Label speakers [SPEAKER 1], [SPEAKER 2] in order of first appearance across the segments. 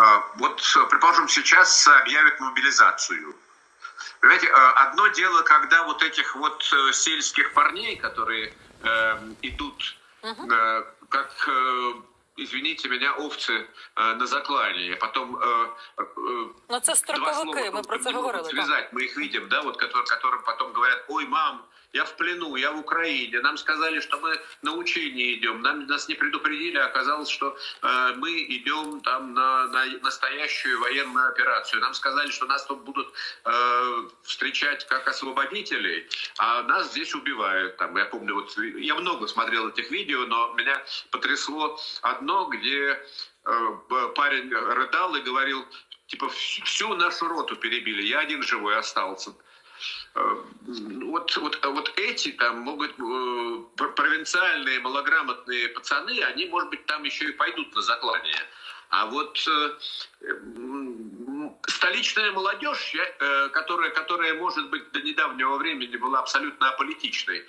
[SPEAKER 1] А, вот, предположим, сейчас объявят мобилизацию. Понимаете, а, одно дело, когда вот этих вот э, сельских парней, которые э, идут, угу. э, как, э, извините меня, овцы э, на заклании, потом... Э,
[SPEAKER 2] э, ну, це строковики, ми про це говорили.
[SPEAKER 1] Связать, мы их видим, да, вот, которым потом говорят, ой, мам, я в плену, я в Украине. Нам сказали, что мы на учение идем. Нам, нас не предупредили, а оказалось, что э, мы идем там на, на настоящую военную операцию. Нам сказали, что нас тут будут э, встречать как освободителей, а нас здесь убивают. Там, я помню, вот я много смотрел этих видео, но меня потрясло одно, где э, парень рыдал и говорил, типа, всю нашу роту перебили, я один живой остался. Э, вот, вот, вот эти там могут, э, провинциальные, малограмотные пацаны, они, может быть, там еще и пойдут на заклание. А вот столичная молодежь, которая, которая, может быть, до недавнего времени была абсолютно аполитичной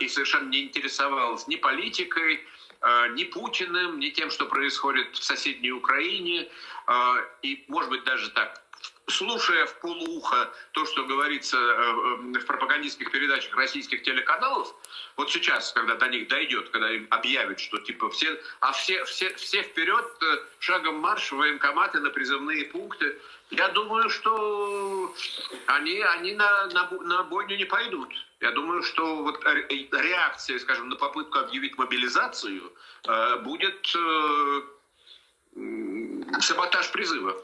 [SPEAKER 1] и совершенно не интересовалась ни политикой, ни Путиным, ни тем, что происходит в соседней Украине, и, может быть, даже так слушая в полуухо то, что говорится э, э, в пропагандистских передачах российских телеканалов, вот сейчас, когда до них дойдет, когда им объявят, что типа все, а все, все, все вперед, э, шагом марш, военкоматы на призывные пункты, я думаю, что они, они на, на, на бойню не пойдут. Я думаю, что вот реакция, скажем, на попытку объявить мобилизацию будет саботаж призыва.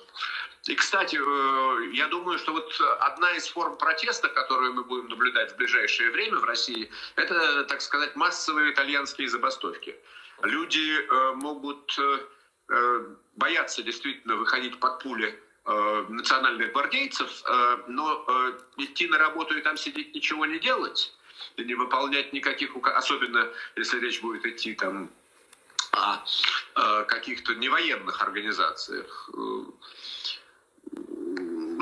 [SPEAKER 1] И, кстати, э, я думаю, что вот одна из форм протеста, которую мы будем наблюдать в ближайшее время в России, это, так сказать, массовые итальянские забастовки. Люди э, могут э, бояться действительно выходить под пули национальных гвардейцев, но идти на работу и там сидеть ничего не делать, и не выполнять никаких указов, особенно если речь будет идти там о каких-то невоенных организациях,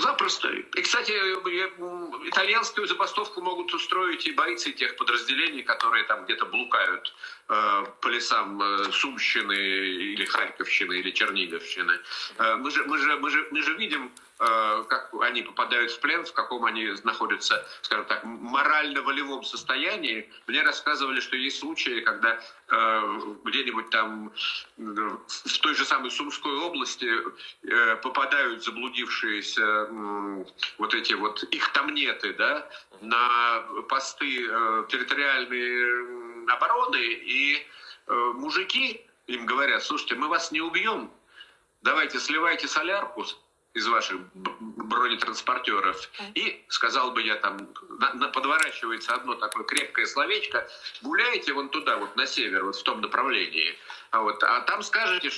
[SPEAKER 1] Запросто. И, кстати, итальянскую забастовку могут устроить и бойцы тех подразделений, которые там где-то блукают э, по лесам э, Сумщины или Харьковщины или Черниговщины. Э, мы, же, мы, же, мы, же, мы же видим Э, как они попадают в плен, в каком они находятся, скажем так, морально-волевом состоянии. Мне рассказывали, что есть случаи, когда где-нибудь там в той же самой Сумской области э, попадают заблудившиеся вот эти вот их тамнеты, да, на посты территориальной обороны, и мужики им говорят, слушайте, мы вас не убьем, давайте сливайте солярку, из ваших бронетранспортеров. И, сказал бы я, там на, на, подворачивается одно такое крепкое словечко, гуляете вон туда, вот на север, вот в том направлении. А, вот, а там скажете,